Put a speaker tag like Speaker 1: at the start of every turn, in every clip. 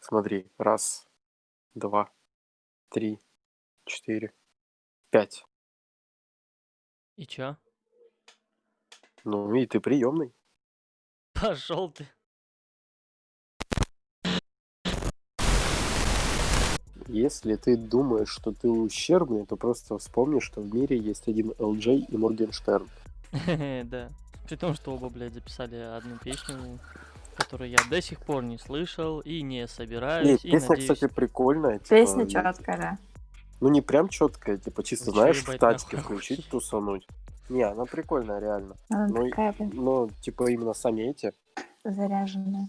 Speaker 1: Смотри, раз, два, три, четыре, пять.
Speaker 2: И чё?
Speaker 1: Ну и ты приемный.
Speaker 2: Пошел ты.
Speaker 1: Если ты думаешь, что ты ущербный, то просто вспомни, что в мире есть один LJ и Моргенштерн.
Speaker 2: Да. При том, что оба, блядь, записали одну песню, которую я до сих пор не слышал и не собираюсь. И,
Speaker 1: песня,
Speaker 2: надеюсь...
Speaker 1: кстати, прикольная. типа,
Speaker 3: Песня
Speaker 1: ну,
Speaker 3: четкая, да.
Speaker 1: Ну не прям четкая, типа чисто
Speaker 2: чё,
Speaker 1: знаешь, в тачке включить, тусануть. Не, она прикольная, реально.
Speaker 3: Она
Speaker 1: Ну, и-
Speaker 3: такая, блин,
Speaker 1: но, типа, именно сами эти,
Speaker 3: заряженная.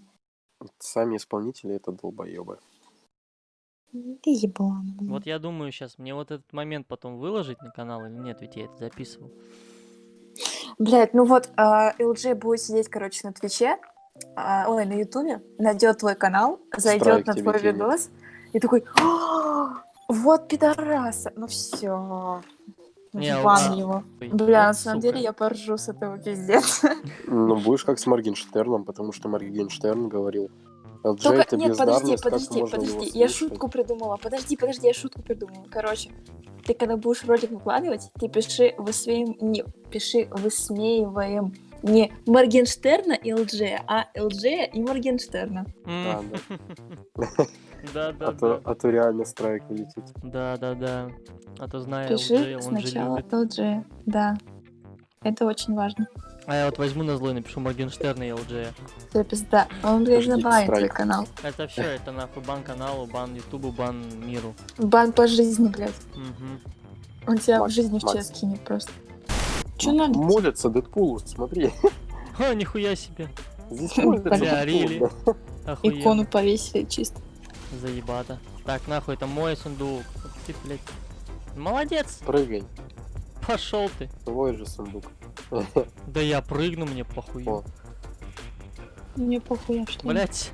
Speaker 1: сами исполнители, это долбоебы.
Speaker 3: Ты еблан, блин.
Speaker 2: Вот я думаю сейчас, мне вот этот момент потом выложить на канал или нет, ведь я это записывал.
Speaker 3: Блядь, ну вот а, LG будет сидеть, короче, на Твиче, а, ой, на Ютубе, найдет твой канал, зайдет
Speaker 1: Страйк
Speaker 3: на твой
Speaker 1: кинет.
Speaker 3: видос и такой, «А, вот пидораса, ну все,
Speaker 2: Не,
Speaker 3: бан его. Бля, на самом деле я поржу с этого пиздец.
Speaker 1: Ну, будешь как с Моргенштерном, потому что Моргенштерн говорил, LJ
Speaker 3: Только,
Speaker 1: это
Speaker 3: нет, подожди, подожди, подожди, я
Speaker 1: слушать?»
Speaker 3: шутку придумала, подожди, подожди, я шутку придумала. Короче, ты когда будешь ролик выкладывать, ты пиши высмеиваем, не, пиши высмеиваем не Моргенштерна и ЛДЖ, а ЛДЖ и Моргенштерна.
Speaker 1: А, да.
Speaker 2: Да, да,
Speaker 1: А то,
Speaker 2: да.
Speaker 1: а то реально страйк вылетит.
Speaker 2: Да, да, да. А то знаю,
Speaker 3: Пиши
Speaker 2: LG, он же
Speaker 3: сначала
Speaker 2: любит.
Speaker 3: ЛДЖ, да. Это очень важно.
Speaker 2: А я вот возьму на злой напишу Моргенштерн и LG.
Speaker 3: Все, пизда. Он, блядь, забанит твой канал.
Speaker 2: Это все, это нахуй бан каналу, бан ютубу, бан миру.
Speaker 3: Бан по жизни, блядь.
Speaker 2: Мгм.
Speaker 3: Он тебя
Speaker 1: Макс,
Speaker 3: в жизни в чест кинет просто. Че надо?
Speaker 1: Молятся Дэдпулу, смотри.
Speaker 2: Ха, нихуя себе.
Speaker 1: Здесь молятся
Speaker 2: Бля, рили.
Speaker 3: Икону повесили чисто.
Speaker 2: Заебато. Так, нахуй, это мой сундук. Вот Ты, блядь. Молодец.
Speaker 1: Прыгай,
Speaker 2: Пошел ты.
Speaker 1: твой же сундук.
Speaker 2: Да я прыгну, мне похуй.
Speaker 3: Мне похуй, что ли.
Speaker 2: Блять.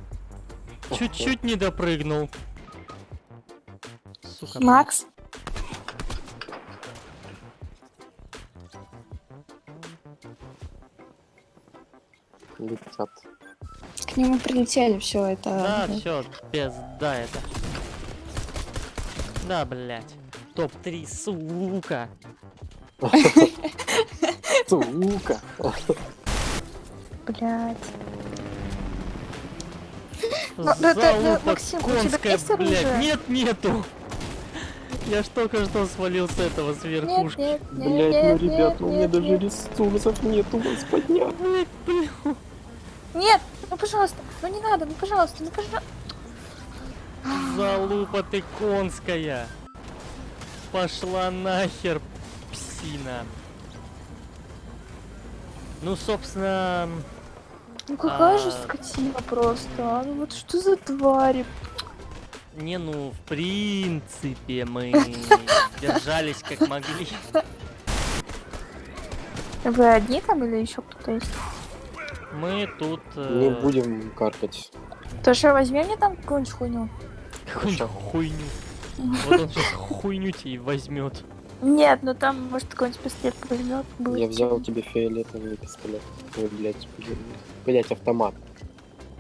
Speaker 2: Чуть-чуть не допрыгнул. Сука.
Speaker 3: Макс,
Speaker 1: Летят.
Speaker 3: к нему прилетели, все это.
Speaker 2: Да,
Speaker 3: блядь.
Speaker 2: все, пизда это. Да, блять. Топ-3, сука.
Speaker 1: Сука.
Speaker 3: Блядь. Ну, да, да, да,
Speaker 2: Залупа
Speaker 3: Максим, у тебя
Speaker 2: конская,
Speaker 3: есть
Speaker 2: блядь.
Speaker 3: оружие?
Speaker 2: Нет, нету. Я ж только что свалил с этого с верхушки.
Speaker 1: Блять, ну ребят, ну у меня даже ресурсов нету вас поднять.
Speaker 2: Блядь, блин.
Speaker 3: Нет, ну пожалуйста, ну не надо, ну пожалуйста, ну пожалуйста.
Speaker 2: Залупа ты конская. Пошла нахер, псина. Ну, собственно,
Speaker 3: Ну какая же
Speaker 2: А.
Speaker 3: скотина просто, а? Ну вот что за твари?
Speaker 2: не, ну, в принципе, мы держались как могли.
Speaker 3: Вы одни там или еще кто-то есть?
Speaker 2: Мы тут...
Speaker 1: Не
Speaker 2: э,
Speaker 1: будем каркать.
Speaker 3: То что, возьми мне там какую-нибудь хуйню?
Speaker 2: Какую-нибудь хуйню. Вот он сейчас хуйню тебе и возьмет.
Speaker 3: Нет, ну там, может, какой-нибудь пистолет возьмет.
Speaker 1: Я взял тебе фиолетовый пистолет. Ой, блять, блять, автомат.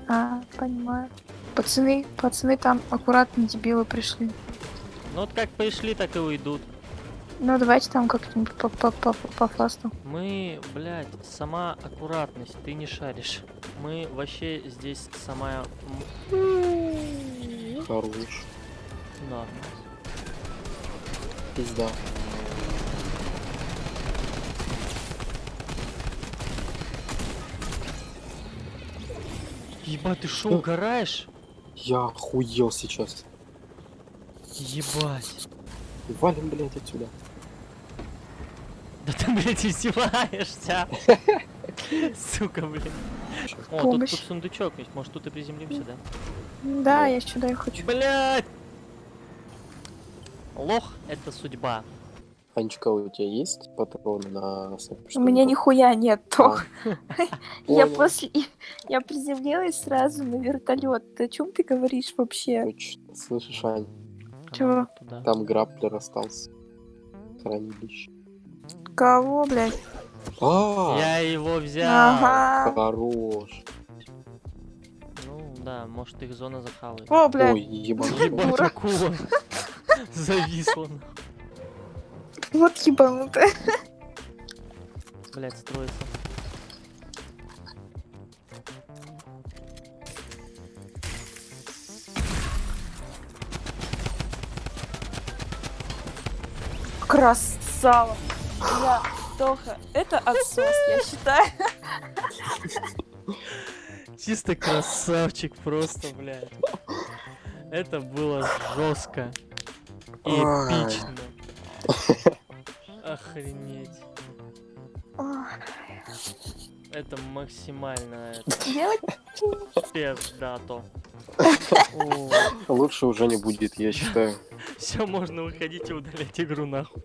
Speaker 3: А, понимаю. Пацаны, пацаны там аккуратно дебилы пришли.
Speaker 2: Ну вот как пришли, так и уйдут.
Speaker 3: Ну давайте там как-нибудь по, по, по, по фасту.
Speaker 2: Мы, блядь, сама аккуратность, ты не шаришь. Мы вообще здесь самая...
Speaker 1: Хорош.
Speaker 2: Норма.
Speaker 1: Пизда.
Speaker 2: Ебать, ты шо,
Speaker 1: Что?
Speaker 2: угораешь?
Speaker 1: Я охуел сейчас.
Speaker 2: Ебать.
Speaker 1: Валим, блять, отсюда.
Speaker 2: Да ты, блядь, издеваешься. Сука, блин. О, тут, тут сундучок есть, может тут и приземлимся, да?
Speaker 3: Да, я сюда и хочу.
Speaker 2: Блядь! Лох — это судьба.
Speaker 1: Анечка, у тебя есть патроны на
Speaker 3: У меня нихуя нет,
Speaker 1: А,
Speaker 3: Тох. Я после... Я приземлилась сразу на вертолет. О чем ты говоришь вообще?
Speaker 1: Слышишь, Ань,
Speaker 3: Чего?
Speaker 1: Там граплер остался. Хранилище.
Speaker 3: Кого, блядь?
Speaker 1: А,
Speaker 2: Я его взял.
Speaker 3: Ага.
Speaker 1: хорош.
Speaker 2: Ну Да, может их зона захавает.
Speaker 3: О, блядь.
Speaker 1: Ой, ебаный.
Speaker 2: Ебать,
Speaker 3: дура.
Speaker 2: акула. Зависла. нахуй.
Speaker 3: Вот ебанутая.
Speaker 2: Блять, строится.
Speaker 3: Красава. Бля, Тоха, это отсос, я считаю.
Speaker 2: Чисто красавчик просто, блядь. Это было жестко. Эпично. Охренеть. Это максимально это, пиздато.
Speaker 1: Лучше уже не будет, я считаю.
Speaker 2: Все, можно выходить и удалять игру нахуй.